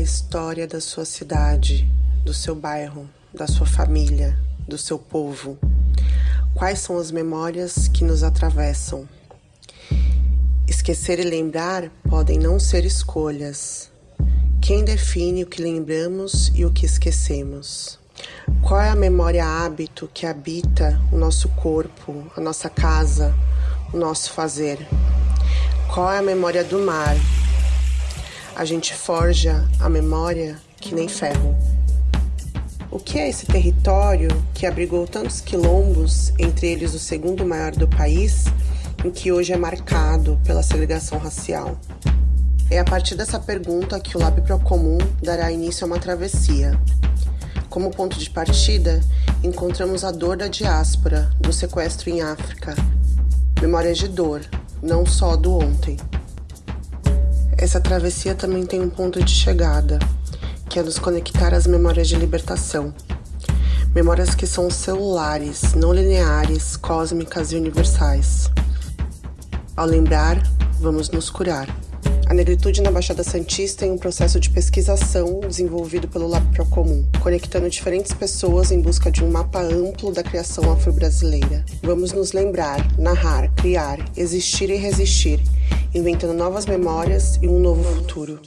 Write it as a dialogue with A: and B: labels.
A: história da sua cidade, do seu bairro, da sua família, do seu povo? Quais são as memórias que nos atravessam? Esquecer e lembrar podem não ser escolhas. Quem define o que lembramos e o que esquecemos? Qual é a memória hábito que habita o nosso corpo, a nossa casa, o nosso fazer? Qual é a memória do mar? A gente forja a memória que nem ferro. O que é esse território que abrigou tantos quilombos, entre eles o segundo maior do país, em que hoje é marcado pela segregação racial? É a partir dessa pergunta que o Lab Procomum dará início a uma travessia. Como ponto de partida, encontramos a dor da diáspora, do sequestro em África. Memórias de dor, não só do ontem. Essa travessia também tem um ponto de chegada, que é nos conectar às memórias de libertação. Memórias que são celulares, não lineares, cósmicas e universais. Ao lembrar, vamos nos curar. A negritude na Baixada Santista é um processo de pesquisação desenvolvido pelo Lab Procomum, conectando diferentes pessoas em busca de um mapa amplo da criação afro-brasileira. Vamos nos lembrar, narrar, criar, existir e resistir, inventando novas memórias e um novo futuro.